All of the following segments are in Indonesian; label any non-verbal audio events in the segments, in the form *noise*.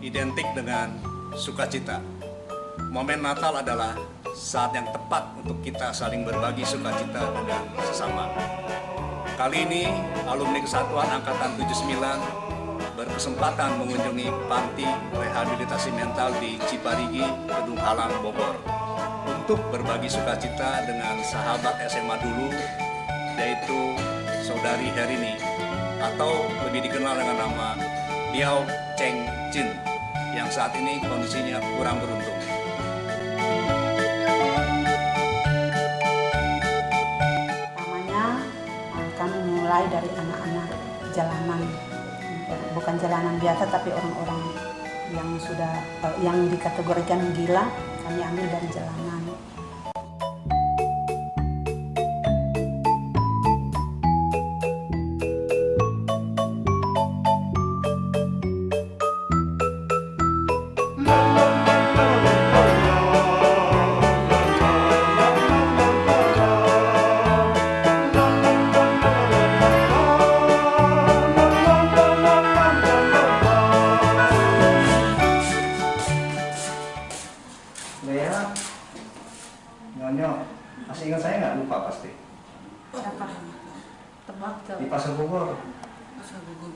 Identik dengan sukacita. Momen Natal adalah saat yang tepat untuk kita saling berbagi sukacita dengan sesama. Kali ini, alumni Kesatuan Angkatan 79 berkesempatan mengunjungi panti rehabilitasi mental di Ciparigi, Kedung Halang, Bogor untuk berbagi sukacita dengan sahabat SMA dulu yaitu saudari Herini atau lebih dikenal dengan nama Liao Cheng Jin yang saat ini kondisinya kurang beruntung. Kami mulai dari anak-anak jalanan, bukan jalanan biasa tapi orang-orang yang sudah eh, yang dikategorikan gila kami ambil dari jalanan. Lea, Nyonya, masih ingat saya nggak lupa pasti Siapa? Tebak di Pasar Bogor.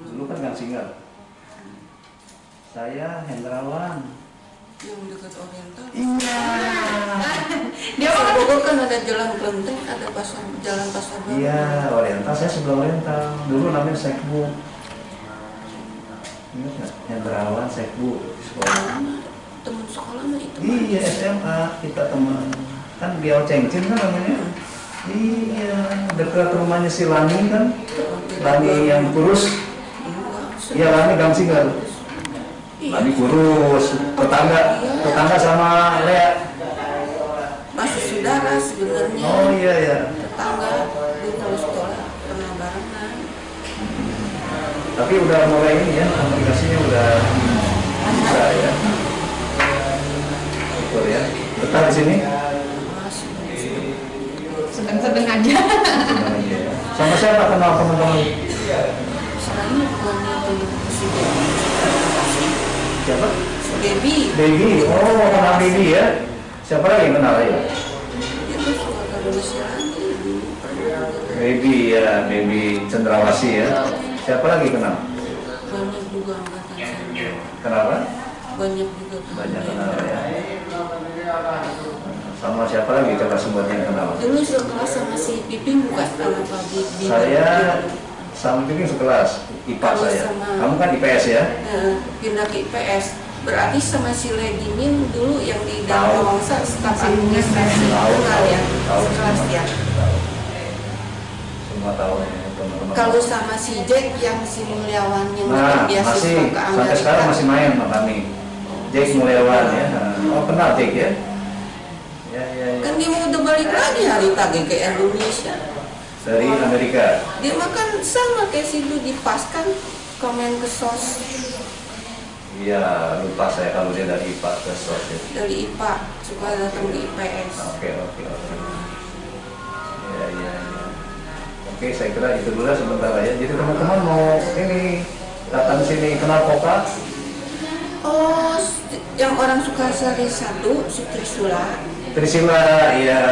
Dulu kan gang single. Saya Hendrawan. yang dekat oriental Iya. *laughs* dia Pasar Bogor kan ada jalan kelenteng ada pasar jalan pasar baru Iya, Oriental. Saya sebelah Oriental. Dulu namanya Sekbu. Ingat nggak? Hendrawan Sekbu di sekolah. Teman sekolah mah itu Iya SMA kita teman. Kan Biao Cengcin kan namanya. Iya, dekat rumahnya si Lani kan. Lani yang kurus. Iya Lani gang single. Lani kurus. Tetangga, tetangga sama Lea. masih saudara sebenarnya Oh iya ya. tetangga dulu kalau sekolah pernah barengan Tapi udah mulai ini ya, komunikasinya udah bisa ya. Tetap di sini. sedang-sedang aja ya. Sama siapa kenal teman-teman? Siapa? si Dewi Baby. Oh, kenal Baby ya. Siapa lagi yang kenal ya? Baby ya, Baby Cendrawasi ya. Siapa lagi kenal? banyak juga angkatan saya Kenapa? banyak juga Banyak kenal ya. Sama siapa lagi coba sebutin yang kenal? dulu sekelas sama si Piping bukan sama Pak Saya sama Piping sekelas, IPA Kalau saya. sama- Kamu kan IPS ya? Eh, pindah ke IPS berarti sama si Ledimin dulu yang di Tahu. dalam Wangsa staf administrasi Tahu, kenal tahu, ya tahu sekelas semua. ya Tahu. Semua tahu ya, kalau sama si Jack yang si Mulyawan yang Nah, beasiswa masih sampai sekarang masih main sama kami. Jack Mulyawan ya. Oh, kenal Jack ya? Ya, ya, ya. kan dia mau udah balik lagi hari tadi ke Indonesia Dari Amerika. dia makan sama kayak si dulu di pas kan komen ke sos Iya, lupa saya kalau dia dari IPA ke SOS ya. dari IPA suka datang di IPS Oke, oke, oke. Ya, ya, ya. Oke, saya kira itu dulu sebentar ya. Jadi teman-teman mau ini datang sini kenal Koka? Oh yang orang suka sari satu si Trisula Trisila, ya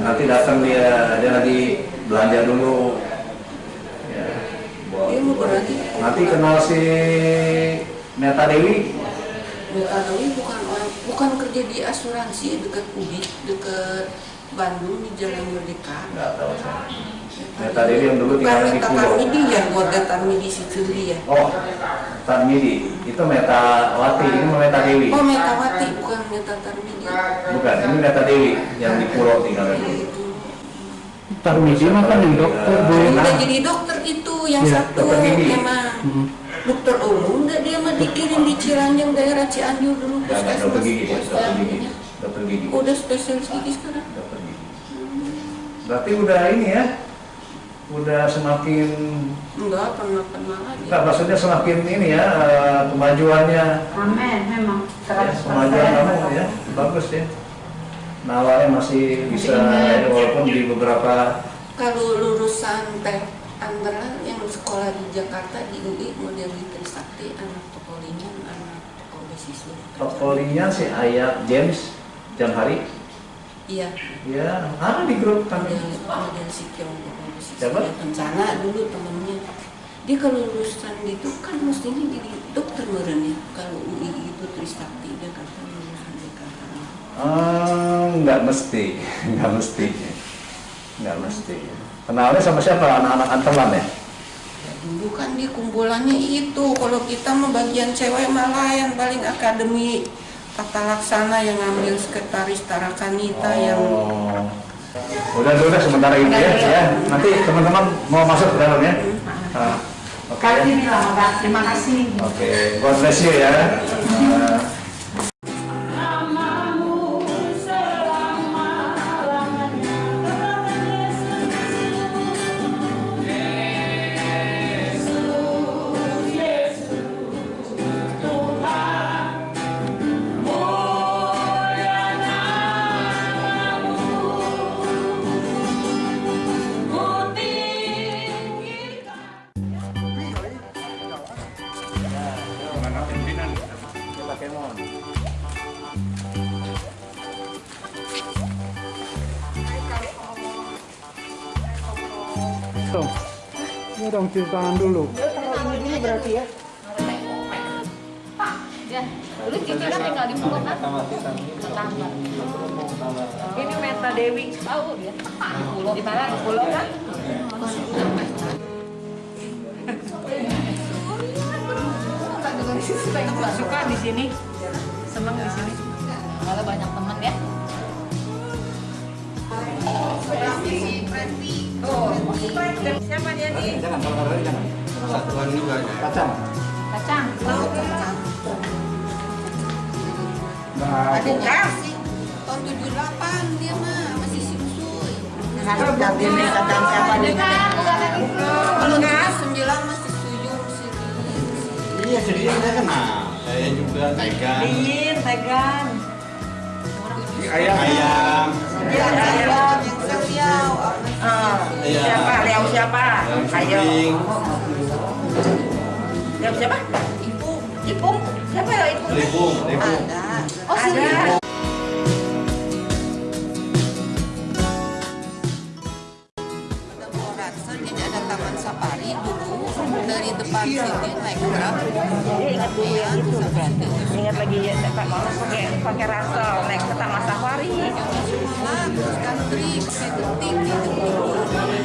nanti datang dia, dia lagi belanja dulu. Ya, buat- Dia mau berarti nanti kenal si Meta Dewi. Metadowi bukan orang bukan kerja di asuransi dekat Ubi dekat Bandung di Jalan Merdeka. Nggak tahu saya. Meta Dewi yang dulu Bukan tinggal di Meta Pulau. Tarmidi ya keluarga Tarmidi situ ya. Oh, Tarmidi. Itu Meta Wati, ini Meta Dewi. Oh Metawati bukan Meta Tarmidi. Bukan, ini Meta Dewi yang di Pulau tinggal di Itu. Tarmidi mah kan yang dokter bu Udah jadi dokter itu yang Iya, satu gigi. memang dokter umum udah dia mah dikirim di Ciranjang daerah Cianjur dulu Nggak, nggak, dokter gigi, dia, dokter gigi. puskesmasnya. Dokter gigi. Udah spesialis gigi sekarang. Dokter gigi. Berarti udah ini ya, udah semakin Enggak pernah kenal lagi. Enggak, maksudnya semakin ini ya eh, kemajuannya Amin, memang ya, 100% kemajuan kamu ya bagus ya. Nawarnya masih bisa ya, walaupun di beberapa Kalau lulusan teh antara yang sekolah di Jakarta di UI model di Trisakti anak Tokolingan, anak Toko beasiswa. portfolionya si Ayat James Jamhari Iya, ya ada di grup kan model model si Kiong. Siapa? Kencana dulu temennya. Dia kalau lulusan gitu kan mestinya jadi dokter meren ya. Kalau UI itu Trisakti Jakarta lulusan Jakarta. Eh, nggak mesti *laughs* nggak mesti nggak mesti kenalnya sama siapa anak-anak antelan ya Dulu kan di kumpulannya itu, kalau kita mah bagian cewek malah yang paling akademi tata laksana yang ngambil sekretaris Tarakanita yang Oh. Udah udah sementara ini ya, ya. nanti teman-teman mau masuk ke dalam ya. Ah, oke. Kali ini terima kasih. oke God bless you ya Dong. Ya dong cuci tangan dulu. Ya, dulu Cici kan tinggal di Bogor kan? Ini Meta Dewi, tahu dia? Di mana? Di Pulau kan? Suka di sini, seneng di sini. Malah banyak temen ya. Siapa dia nih? jangan kalau kalau jangan satuan juga kacang Kacang. nah, ada kasih tahun 78 dia mah masih simsui. Ganti nih kacang siapa nih? Kalau 79 masih suyung sih. Iya serius saya kenal. Saya juga Tegan. Dingin, tegan. Ayam Ayam. Dia ayam yang seriau. Iya. Siapa? Liau siapa? Ayam. Liau siapa? Ibu Ipung. Siapa ya Ipung? Ribung. Ribung. ada. Oh. Ada genting.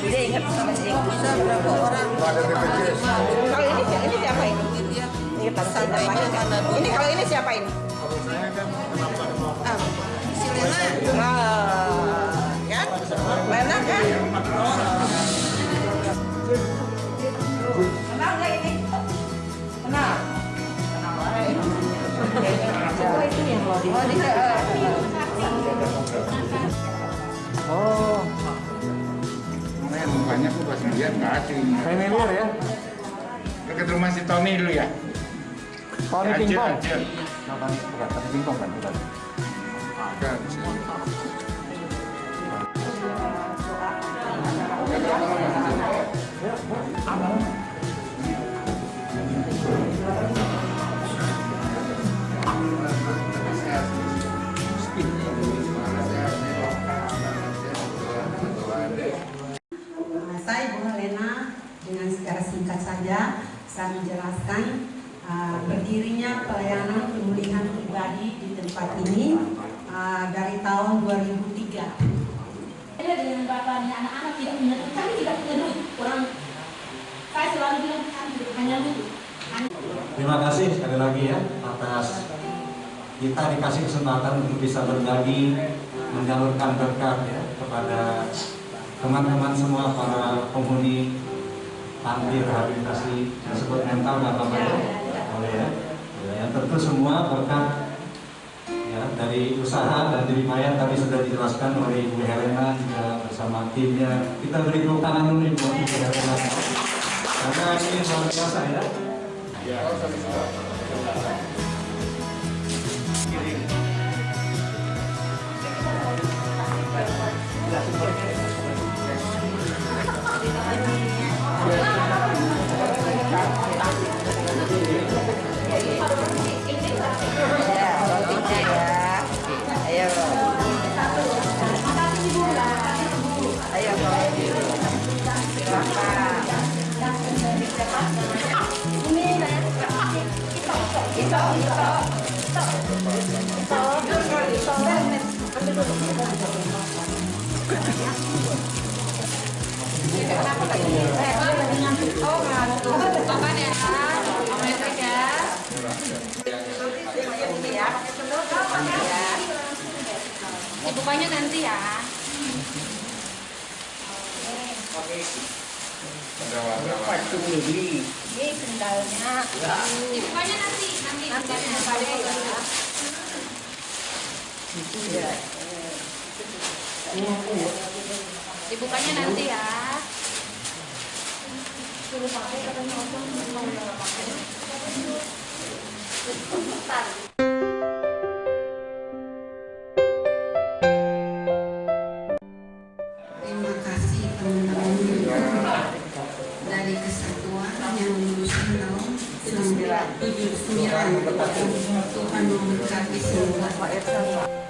Dia ingat sama si Bisa berapa orang? Kalau ini ini siapa ini? Siapa mana dulu? Ini kalau ini siapa ini? Ah, si Lena. Ah, kan? Lena kan? Kenal nggak ini? Kenal. Kenal baik. Oh itu yang lo di. Oh. Oh, Makanya mukanya aku pas ngeliat nggak asing. familiar ya? Dekat rumah si Tony dulu ya. Tony Pingpong. Acil. Bukan, bukan, Tony Pingpong kan? Bukan. Ada di sini. Nah, saya menjelaskan uh, berdirinya pelayanan pemulihan pribadi di tempat ini uh, dari tahun 2003. Saya dengan bapaknya anak-anak tidak punya kami tidak punya duit. Orang saya selalu bilang kami hanya duit. Terima kasih sekali lagi ya atas kita dikasih kesempatan untuk bisa berbagi, menyalurkan berkat ya kepada teman-teman semua para penghuni panti rehabilitasi disebut mental dan apa ya, boleh ya. Ya, tentu semua berkat ya dari usaha dan dari Mayan tadi sudah dijelaskan oleh Ibu Helena juga bersama timnya. Kita beri tepuk tangan dulu Ibu Helena. Karena ini luar biasa ya. Ya. Om Efek ya. Nanti ya. Ini sendalnya. Dibukanya nanti, nanti dibukanya pada ya. Dibukanya nanti ya. Terima kasih teman-teman dari kesatuan yang lulusan tahun 99 Tuhan memberkati semua.